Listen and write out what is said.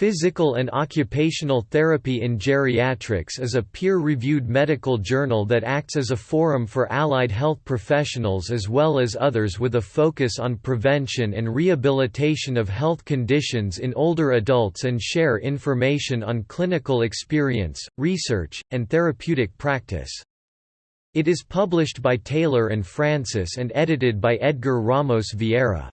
Physical and Occupational Therapy in Geriatrics is a peer-reviewed medical journal that acts as a forum for allied health professionals as well as others with a focus on prevention and rehabilitation of health conditions in older adults and share information on clinical experience, research, and therapeutic practice. It is published by Taylor and Francis and edited by Edgar Ramos Vieira.